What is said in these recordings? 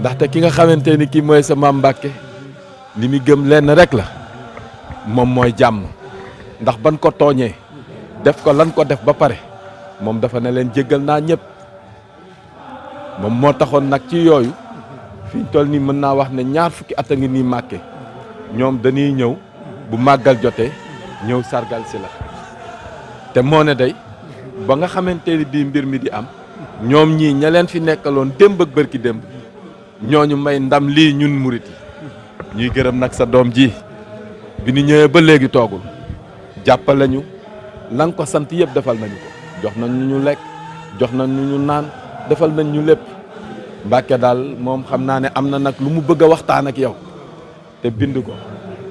ndaxte ki nga xamante ni kii mooy sa maam Mbàkke li muy gëm rek la moom mooy jàmm. Ndax ban ko tooñee def ko lan ko def ba pare moom dafa ne leen jéggal naa ñëpp moom moo taxoon nag ci yooyu fi ñu toll nii mën wax ne ñaar fukki at dañuy bu sargal si la. Te moo ne day ba nga xamante ni bii mbir mi di am ñoom ñii fi ak ñooñu may ndam lii ñun murit yi. ñuy gërëm nag sa doom ji. bi ñu ñëwee ba léegi toogul. jàppale ñu la nga ko sant yëpp defal nañu ko. jox nañ ñu ñu lekk. jox nañ ñu ñu naan. defal nañ ñu lépp. Mbàkke daal moom xam naa ne am na nag lu mu bëgg a waxtaan ak yow. te bind ko.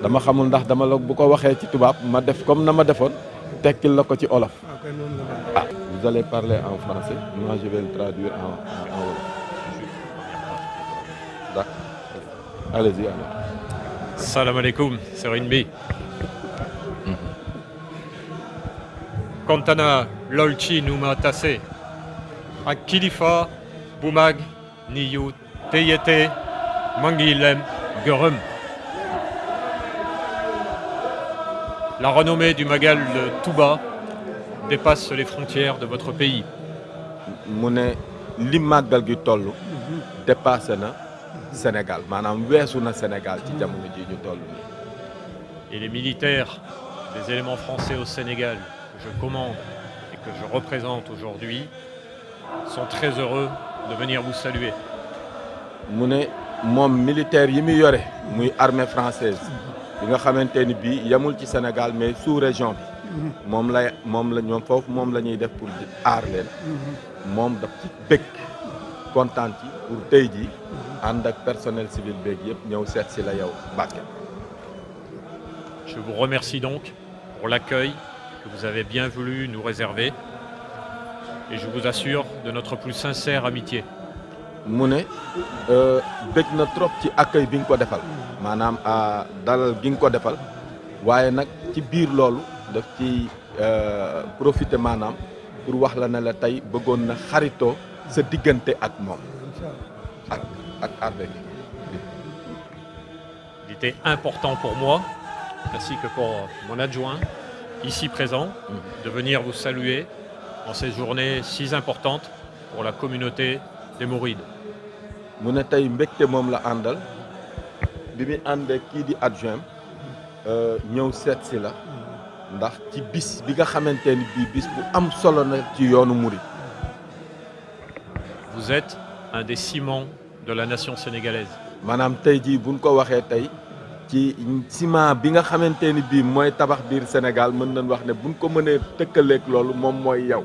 dama xamul ndax dama la bu ko waxee ci tubaab ma def comme na ma defoon. tekkil la ko ci olof. Ah vous allez parler en français. Moi je vais le traduire en en wolof d'accord allez-y alors Salam alaikum, Serine B. Kontana lolchi numa tase. Akilifa bumag niyu teyete mangilem gurum. La renommée du Magal de Touba dépasse les frontières de votre pays. mu ne li màggal gi toll dépassé na Sénégal. Maanaam weesu na Sénégal ci jamono ji ñu toll nii. Et les militaires des éléments français au Sénégal que je commande et que je représente aujourd'hui sont très heureux de venir vous saluer. mu ne moom militaire yi muy yore muy armée française bi nga xamante ni bii yemul ci Sénégal mais sous région bi. Moom lay moom la ñoom foofu moom la ñuy def pour aar leen. Moom daf ci bëgg kontaan ci pour tey jii ànd ak personnel civil beeg yëpp ñëw seet si la yow Mbàkke Je vous remercie donc pour l'accueil que vous avez bien voulu nous réserver et je vous assure de notre plus sincère amitié. mu ne bëgg na trop ci accueil bi nga ko defal maanaam dalal gi nga ko defal waaye nag ci biir loolu daf ci profiter maanaam pour wax la ne la tey bëggoon na xaritoo sa diggante ak moom ak Il était important pour moi, ainsi que pour mon adjoint, ici présent, de venir vous saluer en ces journées si importantes pour la communauté des Mourides. mu ne tey mbégte moom la àndal. Bi muy àndee kii di adjoint ñëw seet si la. Ndax ci bis bi nga xamante ni bii bis bu am solo na ci yoonu murit Vous êtes un des ciments de la nation sénégalaise. maanaam tey jii buñ ko waxee tey ci ciment bi nga xamante ni bii mooy tabax biir Sénégal mën nañ wax ne buñ ko mënee tëkkaleeg loolu moom mooy yow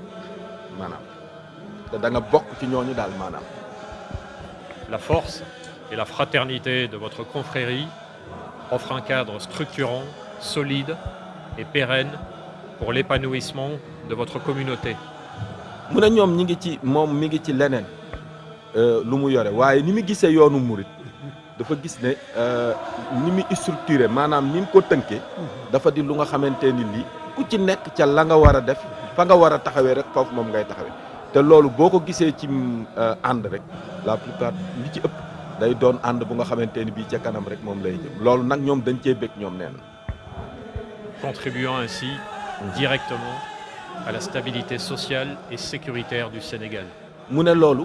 maanaam te da nga bokk ci ñooñu daal maanaam La force et la fraternité de votre confrérie offrent un cadre structurant, solide et pérenne pour l'épanouissement de votre communauté. mu ne ñoom ñi ngi ci moom mi ngi ci leneen lu mu yore. Waaye ni mu gisee yoonu murit dafa gis ne ni mu structuré maanaam ni mu ko tënkee dafa di lu nga xamante ni lii ku ci nekk ca la nga war a def fa nga war a taxawee rek foofu moom ngay taxawee. Te loolu boo ko gisee ci ànd rek la plupart li ci ëpp day doon ànd bu nga xamante ni bii ca kanam rek moom lay jëm. Loolu nag ñoom dañ cee bëgg ñoom nee na contribuant ainsi directement à la stabilité sociale et sécuritaire du Sénégal. mu ne loolu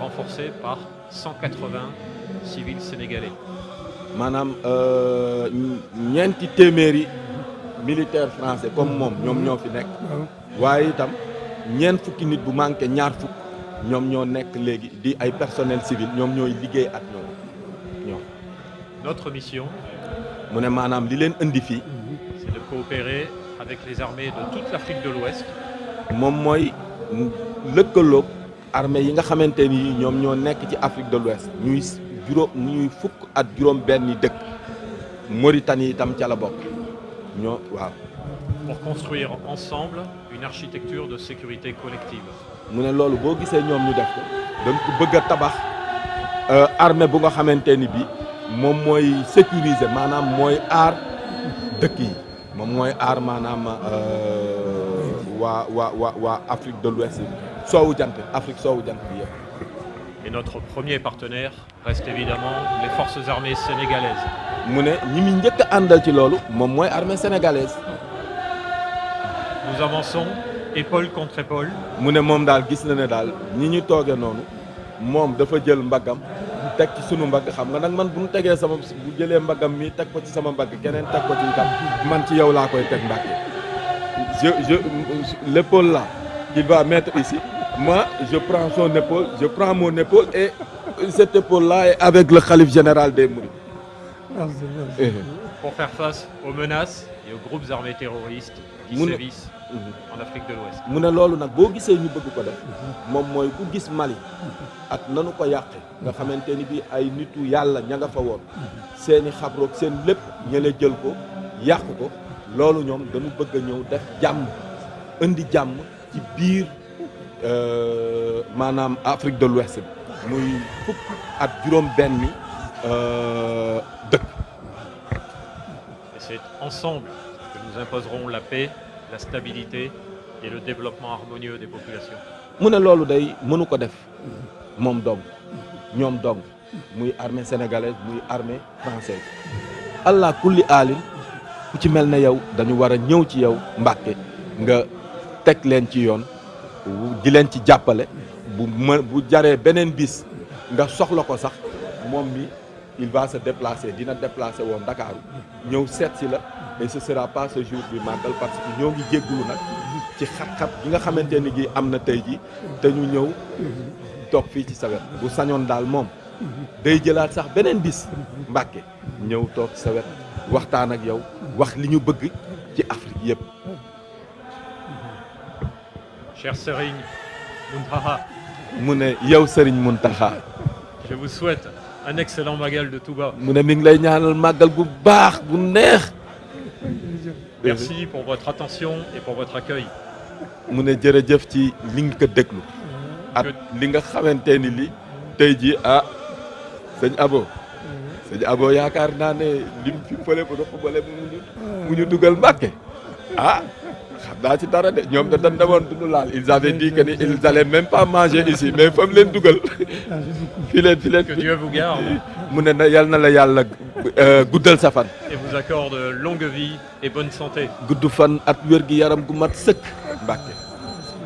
renforcés par 180 civils sénégalais. maanaam ñeenti téeméeri militaire français comme moom ñoom ñoo fi nekk. waaye itam ñeent fukki nit bu manqué ñaar fukk ñoom ñoo nekk léegi di ay personnel civil ñoom ñooy liggéey ak ñoom ñoom. Notre mission, mu ne maanaam li leen indi fii c'est de coopérer avec les armées de toute l'Afrique de l'Ouest moom mooy lëkkaloog armée yi nga xamante ni ñoom ñoo nekk ci Afrique de l'Ouest. Ñuy juróom ñuy fukk at juróom benni dëkk. Mauritanie itam ca la bokk. Ñoo waaw. Pour construire ensemble une architecture de sécurité collective. mu ne loolu boo gisee ñoom ñu def ko dañ ko bëgg a tabax armée bu nga xamante ni bi moom mooy sécuriser maanaam mooy aar dëkk yi. Moom mooy aar maanaam waa waa waa waa Afrique de l'Ouest soowu jant Afrique soowu jant bi yëpp Et notre premier partenaire reste évidemment les forces armées sénégalaises. mu ne ñi muy njëkk a àndal ci loolu moom mooy armée sénégalaise. Nous avançons épaule contre épaule. Mu ne moom daal gis na ne daal ñi ñu toogee noonu moom dafa jël mbaggam teg ci sunu mbagg. Xam nga nag man bu ñu tegee sama bu jëlee mbaggam mi teg ko ci sama mbagg keneen teg ko ci kam man ci yow laa koy teg mbàkke je je l'épaule là qu'il va mettre ici. Moi je prends son épaule je prends mon épaule et cette épaule là est avec le khalife général des Mourides. Eh, pour faire face aux menaces et aux groupes armés terroristes qui sévissent en Afrique de l'Ouest. mu ne loolu nag boo gisee ñu bëgg ko def moom mooy ku gis Mali ak nanu ko yàqe. Nga xamante ni bi ay nitu yàlla ña nga fa woon. Seeni xabroog seen lépp ñële jël ko yàq ko. Loolu ñoom dañu bëgg a ñëw def jàmm indi jàmm ci biir euh, maanaam Afrique de l'Ouest bi. Muy fukk ak juróom euh, dëkk. C'est ensemble que nous imposerons la paix, la stabilité et le développement harmonieux des populations. mu ne loolu day mënu ko def moom dong ñoom dong muy armée sénégalaise muy armée française. Allah kulli aalin ku ci mel ne yow dañu war a ñëw ci yow Mbàkke nga teg leen ci yoon di ci bis nga soxla ko sax mi il va se déplacer dina déplacer woon Dakar. La et ce sera pas ce jour du màggal parce que ñoo ngi jéggulu ci xat-xat nga gi na ji te ñu ñëw toog fii ci sa wet. Bu sañoon daal moom day jëlaat sax beneen bis Cher Serigne Muntaha, mu ne yow Serigne Mountakha je vous souhaite un excellent magal de Touba. mu ne mi ngi lay ñaanal màggal gu baax gu neex. Merci pour votre attention et pour votre accueil. mu ne jërëjëf ci li nga ko déglu. Ak li nga xamante ni li tey ji ah sëñ Abo. Sëñ Abo yaakaar naa ne lim fi fële bu dafa bële mu ñu mu ñu dugal Mbàkke. Ah xam naa ci dara de ñoom da dañ demoon duñu laal. Ils avaient dit que ni ils allaient même pas manger ici mais fa mu leen dugal. Fi leen fi leen. Que Dieu vous garde. Mu ne na yal na la yàlla euh, guddal sa fan. Et vous accorde longue vie et bonne santé. gudd fan at wér gi yaram gu mat sëkk. Mbàkke.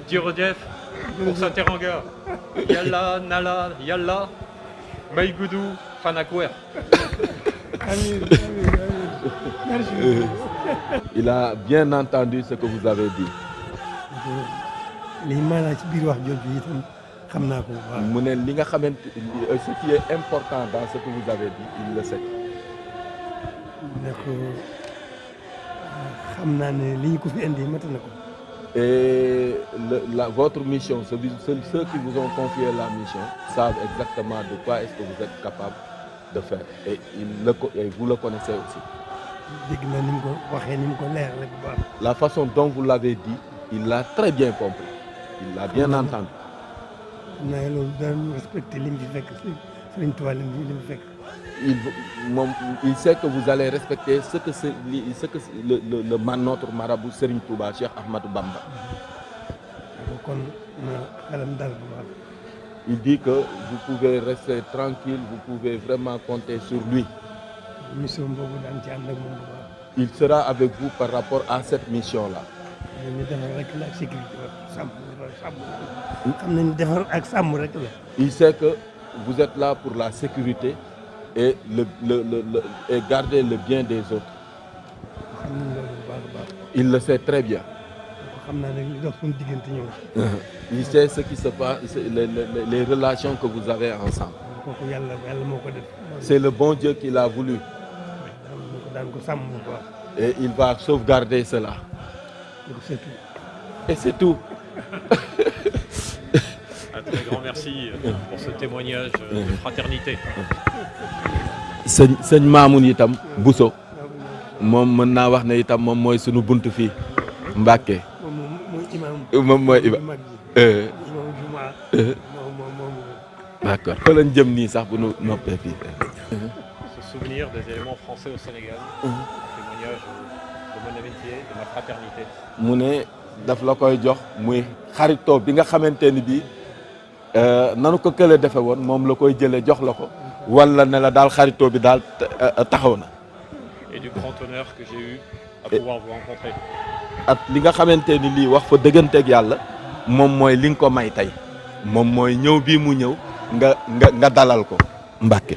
Djirodef pour sa teranga. Yalla, Nala, Yalla, Maïgoudou, Fanakwer. Euh, il a bien entendu ce que vous avez dit. Lii maanaa ci biir wax jooju itam xam naa ko bu baax mu ne li nga xamante euh, ce qui est important dans ce que vous avez dit il le sait. Ne ko xam naa ne li ñu ko fi indi mat na ko. Et le, la, votre mission ceux, ceux qui vous ont confié la mission savent exactement de quoi est-ce que vous êtes capable de faire. Et il le et vous le connaissez aussi la façon dont vous l'avez dit il l'a très bien compris. Il l'a bien entendu. Il, sait que vous allez respecter ce que, ce que le, le, le notre marabout Serigne Touba Cheikh Ahmadou Bamba. Il dit que vous pouvez rester tranquille vous pouvez vraiment compter sur lui mission boobu daan ci ànd ak moom bu baax il sera avec vous par rapport à cette mission là ñu defar rek la ak sécurité wa sàmm sàmm xam nañ defar ak sàmm rek la il sait que vous êtes là pour la sécurité et le, le, le, le- et garder le bien des autres. Xam nañ loolu bu baax a baax il le sait très bien. Xam naa nag li dox suñu diggante ñëw il sait ce qui se passe les, les, les relations que vous avez ensemble. Kooku yàlla yàlla moo ko def. C'est le bon Dieu qui l'a voulu et il va sauvegarder cela. C'est tout. Et c'est tout. Un très grand merci. euh, pour ce témoignage euh, de fraternité. sëñ sëñ Maamun itam Bousso. Moom mën naa wax ne itam moom mooy sunu bunt fii Mbàkke. Moom moom mooy imam moom mooy Iba mag ji. Imam juma moom moom moom. D'accord. Fa lañ jëm nii sax bu nu noppee fii. Se souvenir des éléments français au Sénégal, témoignage euh, de mon amitié, de ma fraternité. mu ne daf la koy jox muy xaritoo bi nga xamante ni bii nanu ko kële defe woon moom la koy jële jox la ko wala ne la daal xaritoo bi daal taxaw na. Et du grand honneur que j'ai eu à pouvoir vous rencontrer. at li nga xamante ni lii wax fa dëgganteeg yàlla moom mooy li nga ko may tey. Moom mooy ñëw bii mu ñëw nga nga nga dalal ko. Mbàkke